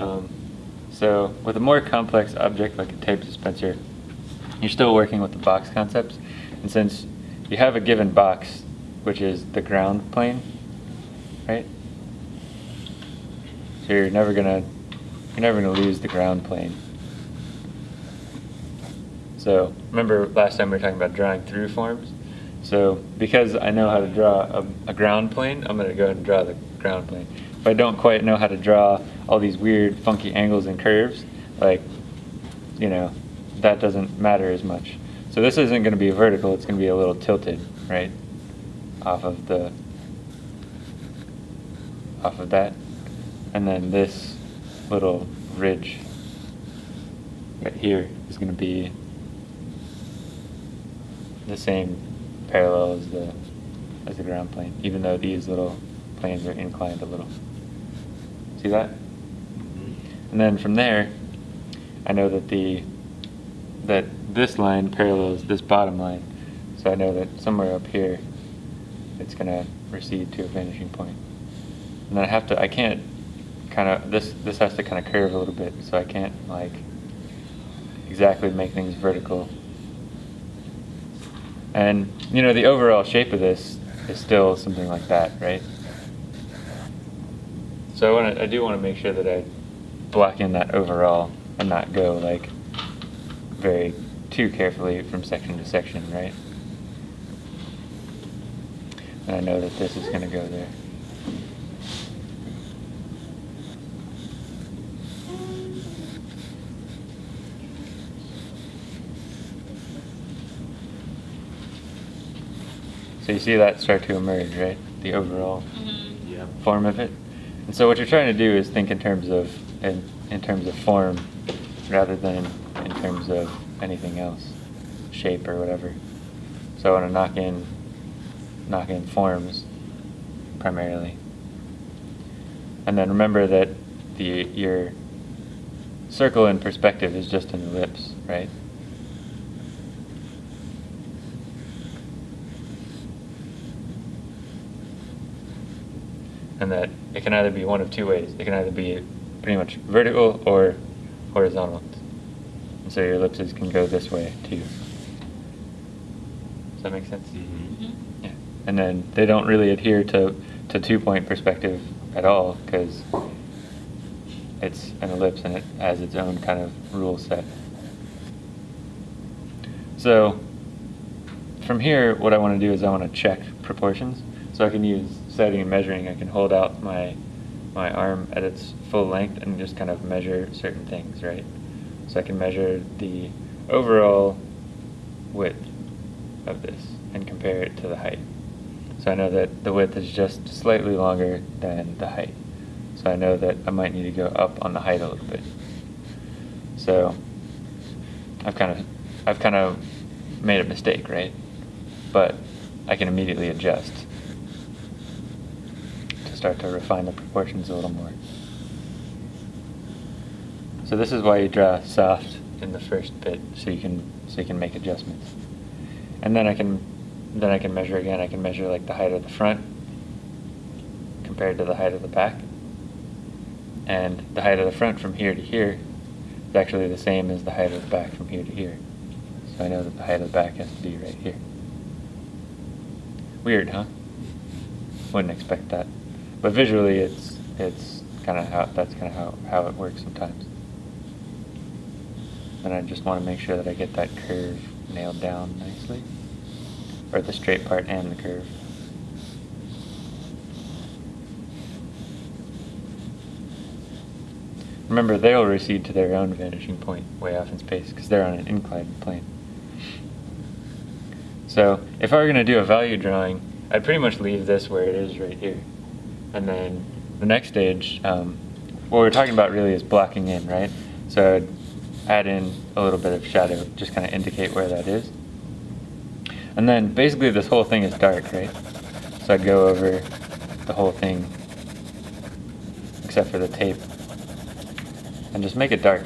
Um, so with a more complex object like a tape dispenser, you're still working with the box concepts. And since you have a given box, which is the ground plane, right? So you're never gonna you're never gonna lose the ground plane. So remember last time we were talking about drawing through forms? So because I know how to draw a, a ground plane, I'm gonna go ahead and draw the ground plane. If I don't quite know how to draw all these weird funky angles and curves, like, you know, that doesn't matter as much. So this isn't gonna be vertical, it's gonna be a little tilted, right? Off of the, off of that. And then this little ridge right here is going to be the same parallel as the as the ground plane, even though these little planes are inclined a little. See that? And then from there, I know that the that this line parallels this bottom line, so I know that somewhere up here, it's going to recede to a vanishing point. And then I have to, I can't kind of this this has to kind of curve a little bit so I can't like exactly make things vertical and you know the overall shape of this is still something like that right so I want to I do want to make sure that I block in that overall and not go like very too carefully from section to section right and I know that this is going to go there So you see that start to emerge, right? The overall Mm-hmm. Yeah. form of it. And so what you're trying to do is think in terms of in, in terms of form rather than in terms of anything else, shape or whatever. So I want to knock in knock in forms primarily. And then remember that the your circle in perspective is just an ellipse, right? and that it can either be one of two ways. It can either be pretty much vertical or horizontal. And so your ellipses can go this way too. Does that make sense? Mm-hmm. Mm-hmm. Yeah. And then they don't really adhere to, to two point perspective at all because it's an ellipse and it has its own kind of rule set. So from here, what I want to do is I want to check proportions. So I can use setting and measuring. I can hold out my my arm at its full length and just kind of measure certain things, right? So I can measure the overall width of this and compare it to the height. So I know that the width is just slightly longer than the height. So I know that I might need to go up on the height a little bit. So I've kind of I've kind of made a mistake, right? But I can immediately adjust start to refine the proportions a little more. So this is why you draw soft in the first bit, so you can so you can make adjustments. And then I can then I can measure again. I can measure like the height of the front compared to the height of the back. And the height of the front from here to here is actually the same as the height of the back from here to here. So I know that the height of the back has to be right here. Weird, huh? Wouldn't expect that. But visually it's it's kind of how that's kind of how, how it works sometimes. And I just want to make sure that I get that curve nailed down nicely. Or the straight part and the curve. Remember, they'll recede to their own vanishing point way off in space because they're on an inclined plane. So if I were going to do a value drawing, I'd pretty much leave this where it is right here. And then the next stage, um, what we're talking about really is blocking in, right? So I'd add in a little bit of shadow, just kind of indicate where that is. And then basically this whole thing is dark, right? So I'd go over the whole thing, except for the tape, and just make it dark.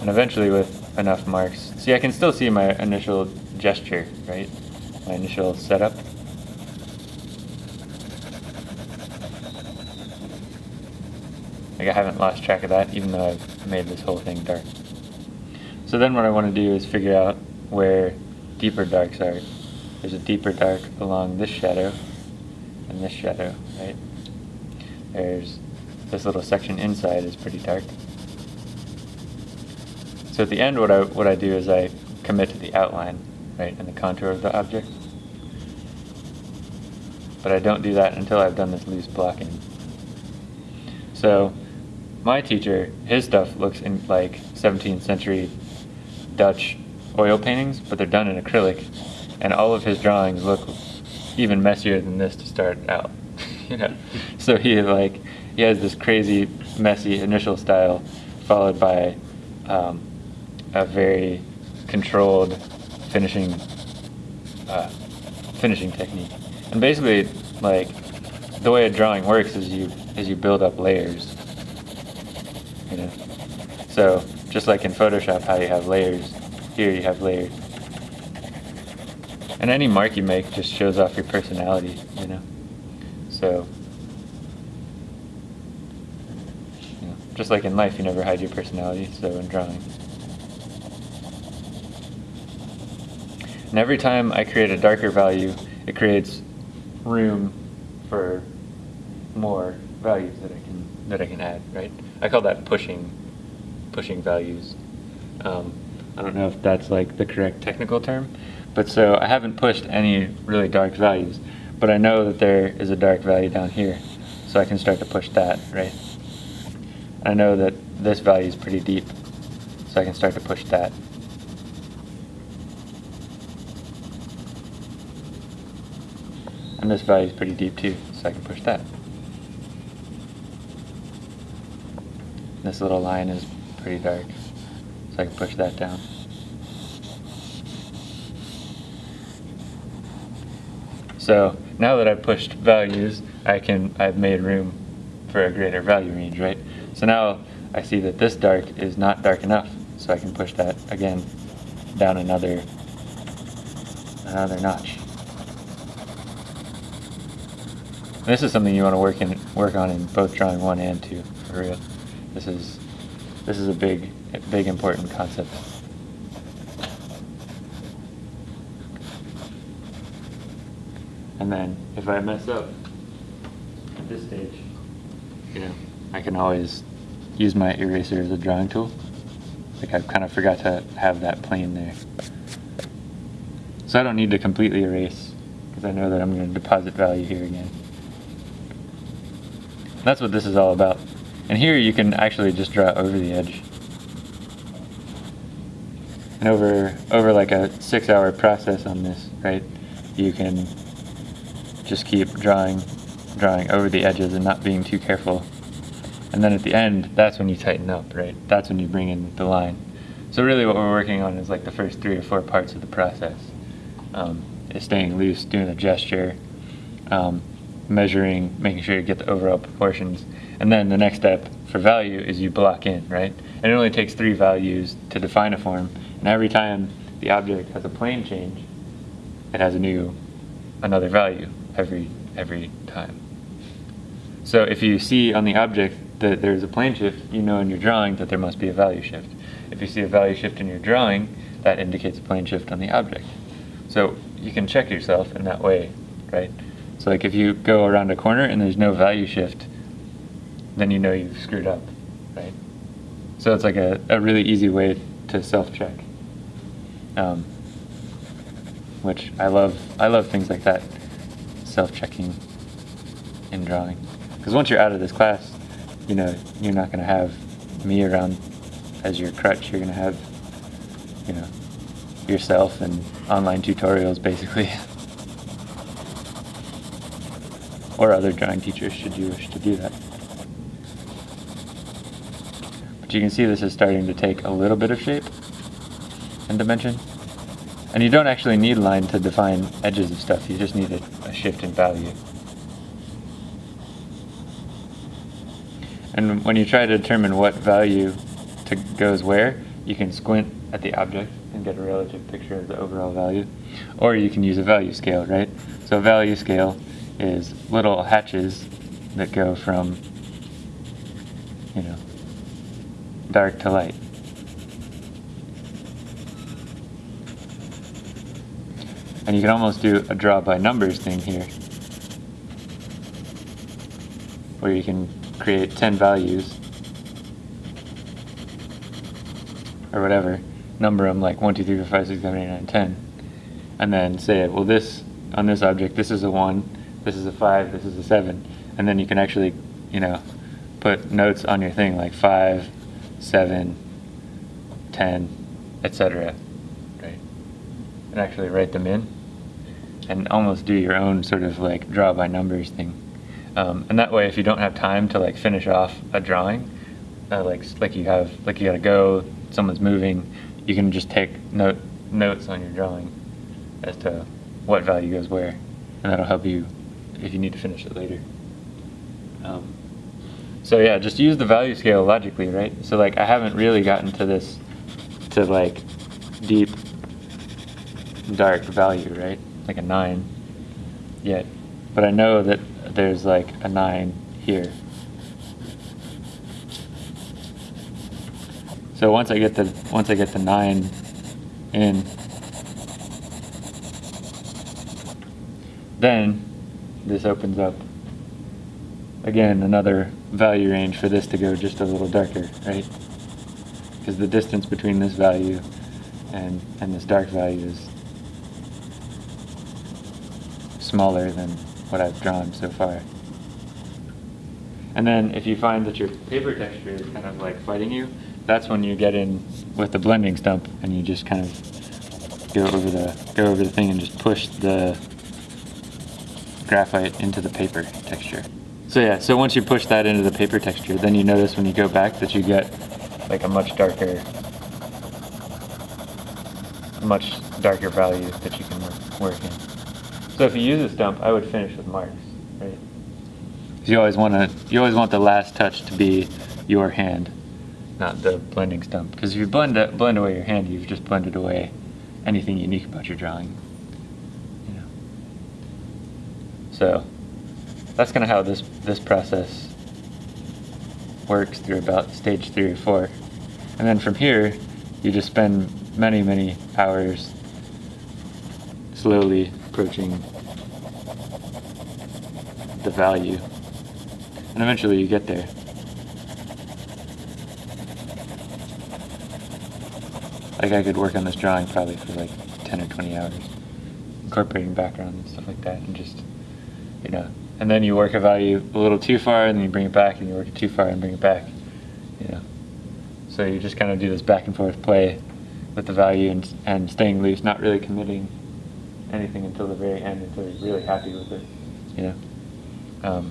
And eventually with enough marks, see I can still see my initial gesture, right? My initial setup. Like I haven't lost track of that even though I've made this whole thing dark. So then what I want to do is figure out where deeper darks are. There's a deeper dark along this shadow and this shadow, right? There's this little section inside is pretty dark. So at the end what I, what I do is I commit to the outline, right, and the contour of the object. But I don't do that until I've done this loose blocking. So my teacher, his stuff looks in like 17th century Dutch oil paintings, but they're done in acrylic, and all of his drawings look even messier than this to start out. you know, so he like he has this crazy messy initial style, followed by um, a very controlled finishing uh, finishing technique. And basically, like the way a drawing works is you is you build up layers. You know, so just like in Photoshop, how you have layers, here you have layers. And any mark you make just shows off your personality, you know. So, you know, just like in life, you never hide your personality. So in drawing. And every time I create a darker value, it creates room for more values that I can that I can add, right? I call that pushing pushing values. Um, I don't know if that's like the correct technical term, but so I haven't pushed any really dark values, but I know that there is a dark value down here, so I can start to push that, right? I know that this value is pretty deep, so I can start to push that. And this value is pretty deep too, so I can push that. This little line is pretty dark, so I can push that down. So now that I've pushed values, I can, I've made room for a greater value range, right? So now I see that this dark is not dark enough, so I can push that again down another, another notch. This is something you want to work in, work on in both drawing one and two, for real. This is, this is a big, big important concept. And then if I mess up at this stage, you know, I can always use my eraser as a drawing tool. Like I kind of forgot to have that plane there. So I don't need to completely erase because I know that I'm going to deposit value here again. That's what this is all about. And here you can actually just draw over the edge. And over, over like a six hour process on this, right, you can just keep drawing, drawing over the edges and not being too careful. And then at the end, that's when you tighten up, right? That's when you bring in the line. So really what we're working on is like the first three or four parts of the process. Um, is staying loose, doing a gesture, um, measuring, making sure you get the overall proportions. And then the next step for value is you block in, right? And it only takes three values to define a form. And every time the object has a plane change, it has a new, another value every, every time. So if you see on the object that there's a plane shift, you know in your drawing that there must be a value shift. If you see a value shift in your drawing, that indicates a plane shift on the object. So you can check yourself in that way, right? So like if you go around a corner and there's no value shift, then you know you've screwed up, right? So it's like a, a really easy way to self-check. Um, which I love, I love things like that, self-checking in drawing. Because once you're out of this class, you know, you're not going to have me around as your crutch. You're going to have, you know, yourself and online tutorials basically. or other drawing teachers should you wish to do that. But you can see this is starting to take a little bit of shape and dimension. And you don't actually need line to define edges of stuff, you just need a, a shift in value. And when you try to determine what value to goes where, you can squint at the object and get a relative picture of the overall value. Or you can use a value scale, right? So a value scale is little hatches that go from you know, dark to light. And you can almost do a draw by numbers thing here. Where you can create 10 values. Or whatever. Number them like 1, 2, 3, 4, 5, 6, 7, 8, 9, 10. And then say, well this, on this object, this is a 1, this is a 5, this is a 7. And then you can actually, you know, put notes on your thing like 5, seven, ten, etc. Right? And actually write them in and almost do your own sort of like draw by numbers thing. Um, and that way, if you don't have time to like finish off a drawing, uh, like like you have like you gotta go, someone's moving, you can just take note notes on your drawing as to what value goes where, and that'll help you if you need to finish it later. Um, so yeah, just use the value scale logically, right? So like I haven't really gotten to this to like deep dark value, right? like a 9 yet. But I know that there's like a 9 here. So once I get the once I get the 9 in then this opens up again another value range for this to go just a little darker, right? Because the distance between this value and, and this dark value is smaller than what I've drawn so far. And then if you find that your paper texture is kind of like fighting you, that's when you get in with the blending stump and you just kind of go over the go over the thing and just push the graphite into the paper texture. So yeah, so once you push that into the paper texture, then you notice when you go back that you get like a much darker much darker value that you can work in. So if you use a stump, I would finish with marks, right? You always want to, you always want the last touch to be your hand, not the blending stump. Because if you blend blend away your hand, you've just blended away anything unique about your drawing. You know. So that's kind of how this this process works through about stage three or four, and then from here, you just spend many many hours slowly approaching the value. And eventually you get there. Like I could work on this drawing probably for like 10 or 20 hours, incorporating background and stuff like that, and just, you know, and then you work a value a little too far, and then you bring it back, and you work it too far and bring it back, you know. So you just kind of do this back and forth play with the value and, and staying loose, not really committing anything until the very end until you're really happy with it. You know. Um,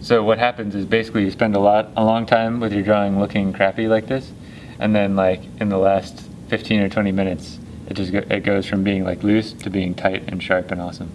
so what happens is basically you spend a lot, a long time with your drawing looking crappy like this, and then like in the last 15 or 20 minutes, it just go, it goes from being like loose to being tight and sharp and awesome.